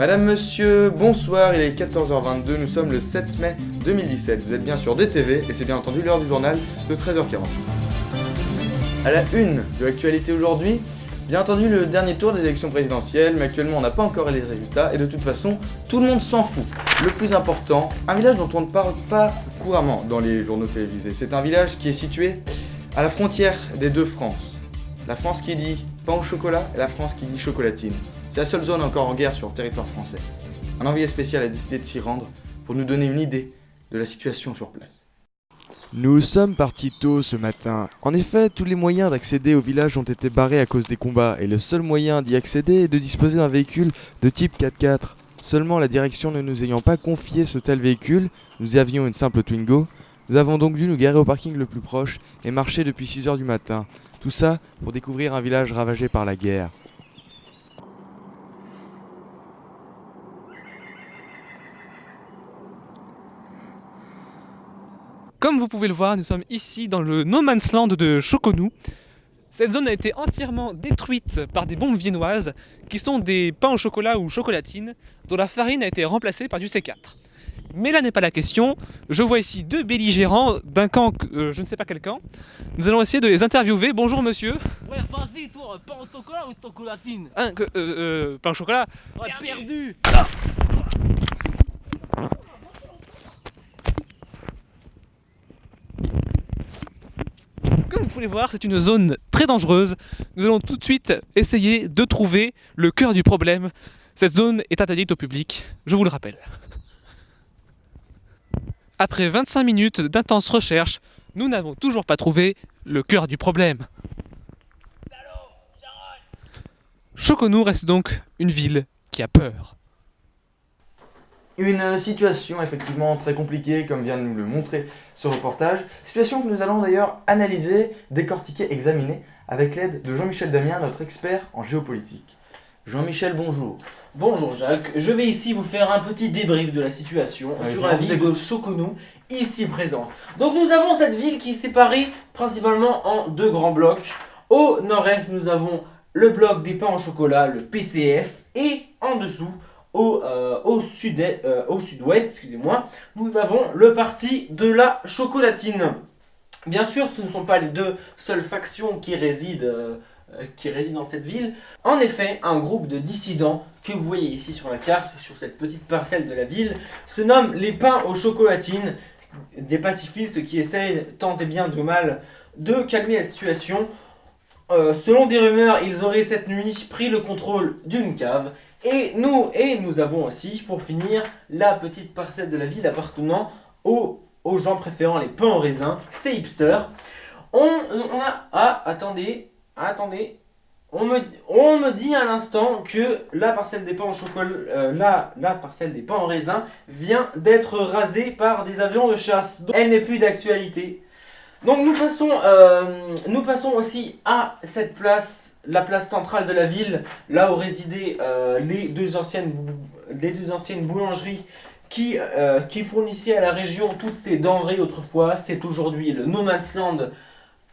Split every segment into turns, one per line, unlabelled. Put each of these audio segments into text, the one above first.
Madame, monsieur, bonsoir, il est 14h22, nous sommes le 7 mai 2017. Vous êtes bien sur DTV et c'est bien entendu l'heure du journal de 13h40. À la une de l'actualité aujourd'hui, bien entendu le dernier tour des élections présidentielles, mais actuellement on n'a pas encore les résultats et de toute façon tout le monde s'en fout. Le plus important, un village dont on ne parle pas couramment dans les journaux télévisés. C'est un village qui est situé à la frontière des deux France. La France qui dit pain au chocolat et la France qui dit chocolatine. La seule zone encore en guerre sur le territoire français. Un envoyé spécial a décidé de s'y rendre pour nous donner une idée de la situation sur place.
Nous sommes partis tôt ce matin. En effet, tous les moyens d'accéder au village ont été barrés à cause des combats, et le seul moyen d'y accéder est de disposer d'un véhicule de type 4x4. Seulement la direction ne nous ayant pas confié ce tel véhicule, nous avions une simple Twingo, nous avons donc dû nous garer au parking le plus proche et marcher depuis 6h du matin. Tout ça pour découvrir un village ravagé par la guerre.
Comme vous pouvez le voir, nous sommes ici dans le No Man's Land de Choconou. Cette zone a été entièrement détruite par des bombes viennoises qui sont des pains au chocolat ou chocolatines dont la farine a été remplacée par du C4. Mais là n'est pas la question. Je vois ici deux belligérants d'un camp, euh, je ne sais pas quel camp. Nous allons essayer de les interviewer. Bonjour monsieur.
Ouais, vas-y, toi, pain au chocolat ou chocolatine?
Un, que, euh, euh, pain au chocolat.
Ouais, perdu
Comme vous pouvez voir, c'est une zone très dangereuse. Nous allons tout de suite essayer de trouver le cœur du problème. Cette zone est interdite au public, je vous le rappelle. Après 25 minutes d'intenses recherches, nous n'avons toujours pas trouvé le cœur du problème. Choconou reste donc une ville qui a peur.
Une situation effectivement très compliquée comme vient de nous le montrer ce reportage. Situation que nous allons d'ailleurs analyser, décortiquer, examiner avec l'aide de Jean-Michel Damien, notre expert en géopolitique. Jean-Michel, bonjour.
Bonjour Jacques, je vais ici vous faire un petit débrief de la situation sur la ville de Choconou, ici présente. Donc nous avons cette ville qui est séparée principalement en deux grands blocs. Au nord-est, nous avons le bloc des pains au chocolat, le PCF, et en dessous, au, euh, euh, au sud-ouest, excusez-moi, nous avons le parti de la chocolatine. Bien sûr, ce ne sont pas les deux seules factions qui résident, euh, qui résident dans cette ville. En effet, un groupe de dissidents que vous voyez ici sur la carte, sur cette petite parcelle de la ville, se nomme les pains aux chocolatines, des pacifistes qui essayent tant et bien de mal de calmer la situation. Selon des rumeurs, ils auraient cette nuit pris le contrôle d'une cave. Et nous, et nous avons aussi, pour finir, la petite parcelle de la ville appartenant aux, aux gens préférant les pains au raisin, ces hipsters. On, a... Ah, attendez, attendez. On me, on me dit à l'instant que la parcelle des pains au chocolat, euh, la, la parcelle des pains en raisin vient d'être rasée par des avions de chasse. Donc, elle n'est plus d'actualité. Donc nous passons, euh, nous passons aussi à cette place, la place centrale de la ville, là où résidaient euh, les, deux anciennes, boulangeries qui, euh, qui fournissaient à la région toutes ces denrées autrefois. C'est aujourd'hui le No Man's Land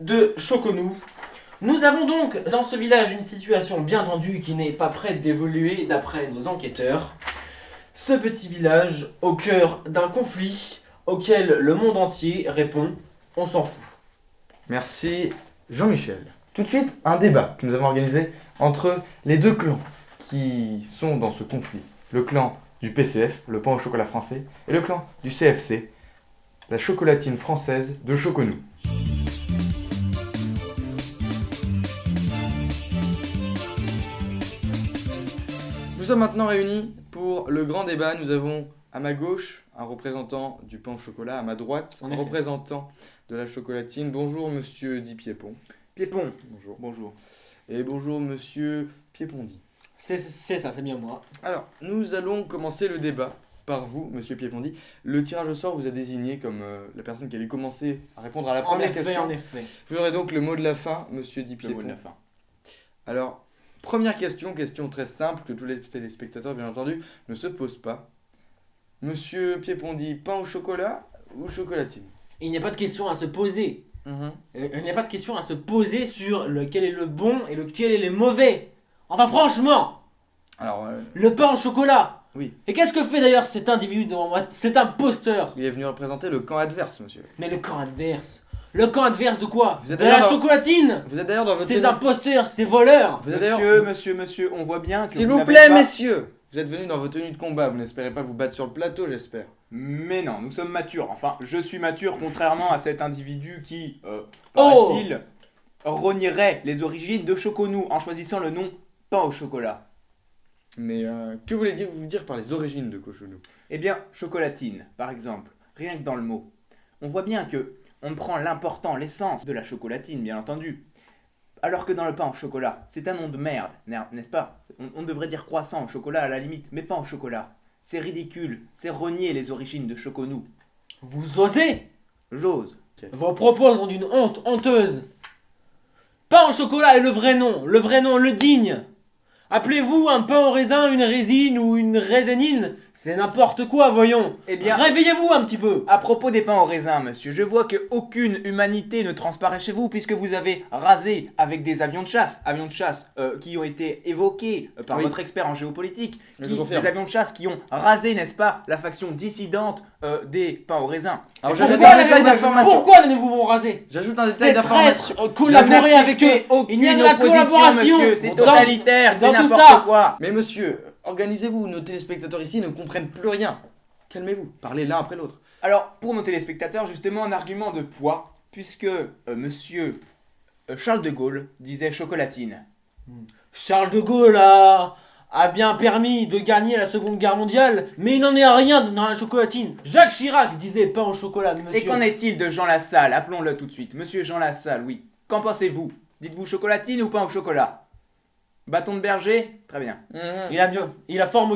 de Choconou. Nous avons donc dans ce village une situation bien tendue qui n'est pas prête d'évoluer d'après nos enquêteurs. Ce petit village au cœur d'un conflit auquel le monde entier répond on s'en fout.
Merci Jean-Michel. Tout de suite, un débat que nous avons organisé entre les deux clans qui sont dans ce conflit. Le clan du PCF, le pain au chocolat français, et le clan du CFC, la chocolatine française de Choconou. Nous sommes maintenant réunis pour le grand débat. Nous avons à ma gauche un représentant du pain au chocolat, à ma droite un représentant de la chocolatine. Bonjour monsieur Di. Piépon, bonjour. Bonjour. Et bonjour monsieur Piépondi.
C'est c'est ça, c'est bien moi.
Alors, nous allons commencer le débat par vous, monsieur Piépondi. Le tirage au sort vous a désigné comme euh, la personne qui allait commencer à répondre à la
En
première
effet,
question.
en effet.
Vous aurez donc le mot de la fin, monsieur Di
Le mot de la fin.
Alors, première question, question très simple que tous les téléspectateurs, bien entendu, ne se posent pas. Monsieur Piépondi, pain au chocolat ou chocolatine?
Il n'y a pas de question à se poser.
Mhm.
Euh, Il n'y a pas de question à se poser sur lequel est le bon et lequel est le mauvais. Enfin, franchement
Alors, euh,
Le pain au chocolat
Oui.
Et qu'est-ce que fait d'ailleurs cet individu devant moi C'est un posteur
il est venu représenter le camp adverse, monsieur.
Mais le camp adverse Le camp adverse de quoi
Vous êtes
De la
d'ailleurs dans-
chocolatine
Vous êtes d'ailleurs dans votre.
Ces imposteurs, ces voleurs
Vous êtes
Monsieur, monsieur, monsieur, on voit bien que
S'il
vous
plaît,
pas-
messieurs Vous êtes venus dans vos tenues de combat, vous n'espérez pas vous battre sur le plateau, j'espère.
Mais non, nous sommes matures. Enfin, je suis mature contrairement à cet individu qui, euh,
Oh
paraît-il, renierait les origines de Choconou en choisissant le nom pain au chocolat.
Mais euh, que voulez-vous dire par les origines de Cochonou?
Eh bien, chocolatine, par exemple, rien que dans le mot. On voit bien que on prend l'important, l'essence de la chocolatine, bien entendu. Alors que dans le pain au chocolat, c'est un nom de merde, n'est- n'est-ce pas? On, on devrait dire croissant au chocolat à la limite, mais pas au chocolat. C'est ridicule, c'est renier les origines de Choconou.
Vous osez?
J'ose.
Vos propos sont d'une honte honteuse. Pain au chocolat est le vrai nom, le vrai nom, le digne. Appelez-vous un pain au raisin, une résine ou une raisinine C'est n'importe quoi, voyons.
Eh bien,
Réveillez-vous un petit peu.
À propos des pains au raisin, monsieur, je vois que aucune humanité ne transparaît chez vous puisque vous avez rasé avec des avions de chasse, avions de chasse euh, qui ont été évoqués euh, par
Oui.
votre expert en géopolitique, qui, des avions de chasse qui ont rasé, n'est-ce pas, la faction dissidente euh, des pains au raisin.
Alors j'ajoute
pourquoi
un détail d'information.
Pourquoi n'allez-vous vous raser
J'ajoute un détail d'information.
collaborer avec eux. Il y a de la
opposition,
collaboration.
monsieur, c'est totalitaire, c'est n'importe quoi.
Mais monsieur, organisez-vous, nos téléspectateurs ici ne comprennent plus rien. Calmez-vous, parlez l'un après l'autre.
Alors, pour nos téléspectateurs, justement, un argument de poids, puisque euh, monsieur euh, Charles de Gaulle disait chocolatine.
Charles de Gaulle a, a bien permis de gagner la Seconde Guerre mondiale, mais il n'en est rien dans la chocolatine. Jacques Chirac disait pain au chocolat, monsieur.
Et qu'en est-il de Jean Lassalle? Appelons-le tout de suite. Monsieur Jean Lassalle, oui. Qu'en pensez-vous? Dites-vous chocolatine ou pain au chocolat? Bâton de berger Très bien.
Il a bien, il a fort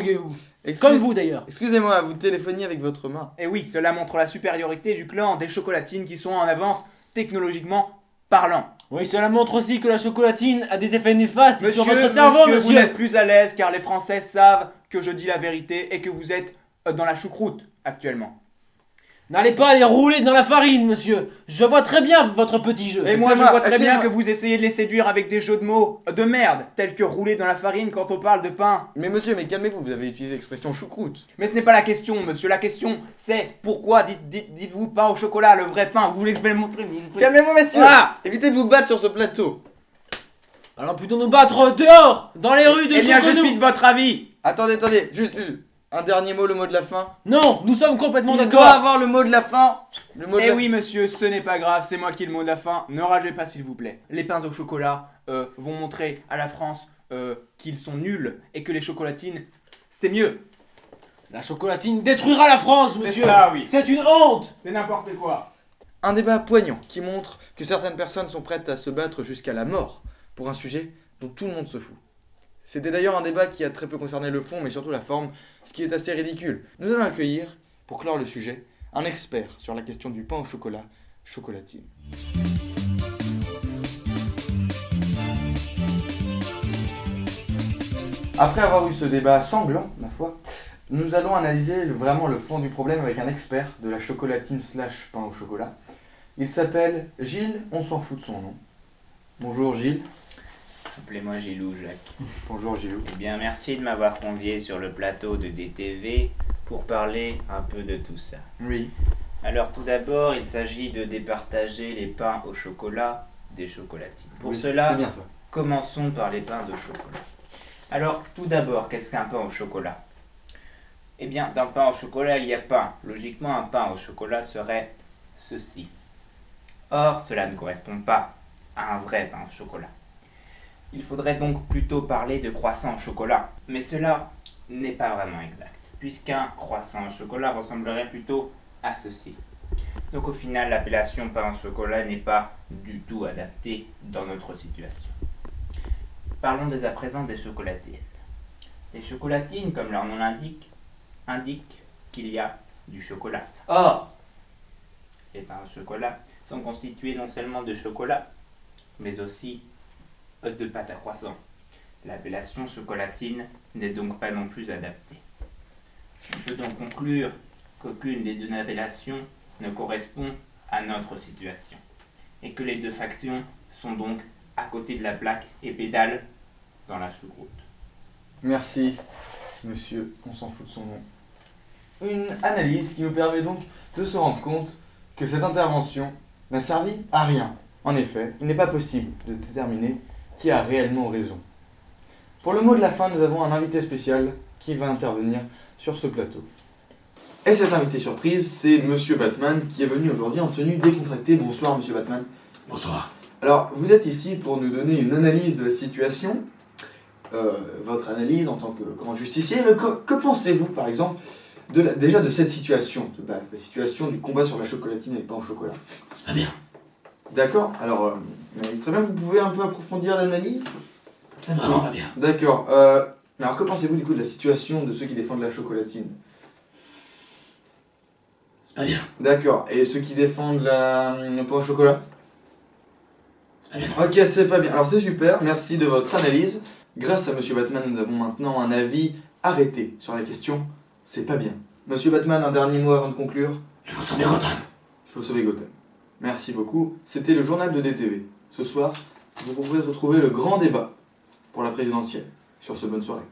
Comme vous d'ailleurs.
Excusez-moi, vous téléphoniez avec votre main.
Et oui, cela montre la supériorité du clan des chocolatines qui sont en avance technologiquement parlant.
Oui, cela montre aussi que la chocolatine a des effets néfastes
Monsieur,
sur votre cerveau,
monsieur, vous n'êtes plus à l'aise car les Français savent que je dis la vérité et que vous êtes euh, dans la choucroute actuellement.
N'allez pas les rouler dans la farine, monsieur. Je vois très bien votre petit jeu.
Et moi, je vois très bien que vous essayez de les séduire avec des jeux de mots de merde, tels que rouler dans la farine quand on parle de pain.
Mais monsieur, mais calmez-vous, vous avez utilisé l'expression choucroute.
Mais ce n'est pas la question, monsieur. La question, c'est pourquoi dites, dites, dites-vous pain au chocolat, le vrai pain? Vous voulez que je vais le montrer
Calmez-vous, messieurs
Ah
Évitez de vous battre sur ce plateau.
Alors plutôt nous battre dehors, dans les rues de
Eh bien, je suis de votre avis.
Attendez, attendez, juste, juste. Un dernier mot, le mot de la fin.
Non, nous sommes complètement
Il doit
d'accord.
avoir le mot de la fin. Le mot de
Eh
la
oui, monsieur, ce n'est pas grave, c'est moi qui ai le mot de la fin. Ne ragez pas, s'il vous plaît. Les pains au chocolat euh, vont montrer à la France euh, qu'ils sont nuls et que les chocolatines, c'est mieux.
La chocolatine détruira la France,
C'est
monsieur.
ça, oui.
C'est une honte.
C'est n'importe quoi.
Un débat poignant qui montre que certaines personnes sont prêtes à se battre jusqu'à la mort pour un sujet dont tout le monde se fout. C'était d'ailleurs un débat qui a très peu concerné le fond mais surtout la forme, ce qui est assez ridicule. Nous allons accueillir, pour clore le sujet, un expert sur la question du pain au chocolat, chocolatine. Après avoir eu ce débat sanglant, ma foi, nous allons analyser vraiment le fond du problème avec un expert de la chocolatine slash pain au chocolat. Il s'appelle Gilles, on s'en fout de son nom. Bonjour Gilles.
Appelez-moi Gilou, Jacques.
Bonjour Gilles.
Eh bien, merci de m'avoir convié sur le plateau de DTV pour parler un peu de tout ça.
Oui.
Alors, tout d'abord, il s'agit de départager les pains au chocolat des chocolatines. Pour
Oui,
cela,
C'est bien ça.
commençons par les pains de chocolat. Alors, tout d'abord, qu'est-ce qu'un pain au chocolat? Eh bien, d'un pain au chocolat, il y a pain. Logiquement, un pain au chocolat serait ceci. Or, cela ne correspond pas à un vrai pain au chocolat. Il faudrait donc plutôt parler de croissant au chocolat. Mais cela n'est pas vraiment exact, puisqu'un croissant au chocolat ressemblerait plutôt à ceci. Donc au final, l'appellation pain au chocolat n'est pas du tout adaptée dans notre situation. Parlons dès à présent des chocolatines. Les chocolatines, comme leur nom l'indique, indiquent qu'il y a du chocolat. Or, les pains au chocolat sont constitués non seulement de chocolat, mais aussi de pâte à croissant. L'appellation chocolatine n'est donc pas non plus adaptée. On peut donc conclure qu'aucune des deux appellations ne correspond à notre situation, et que les deux factions sont donc à côté de la plaque et pédalent dans la choucroute.
Merci, monsieur, on s'en fout de son nom. Une analyse qui nous permet donc de se rendre compte que cette intervention n'a servi à rien. En effet, il n'est pas possible de déterminer qui a réellement raison. Pour le mot de la fin, nous avons un invité spécial qui va intervenir sur ce plateau. Et cet invité surprise, c'est Monsieur Batman qui est venu aujourd'hui en tenue décontractée. Bonsoir Monsieur Batman.
Bonsoir.
Alors, vous êtes ici pour nous donner une analyse de la situation, euh, votre analyse en tant que grand justicier, mais que, que pensez-vous, par exemple, de la- déjà de cette situation, de base, la situation du combat sur la chocolatine et le pain au chocolat?
C'est pas bien.
D'accord, alors, euh, très bien, vous pouvez un peu approfondir l'analyse?
C'est vraiment pas bien.
D'accord, euh, alors que pensez-vous du coup de la situation de ceux qui défendent la chocolatine?
C'est pas bien.
D'accord, et ceux qui défendent la, le pain au chocolat?
C'est pas bien.
Ok, c'est pas bien. Alors c'est super, merci de votre analyse. Grâce à Monsieur Batman, nous avons maintenant un avis arrêté sur la question. C'est pas bien. Monsieur Batman, un dernier mot avant de conclure?
Il faut sauver Gotham.
Il faut sauver Gotham. Merci beaucoup. C'était le journal de DTV. Ce soir, vous pouvez retrouver le grand débat pour la présidentielle. Sur ce, bonne soirée.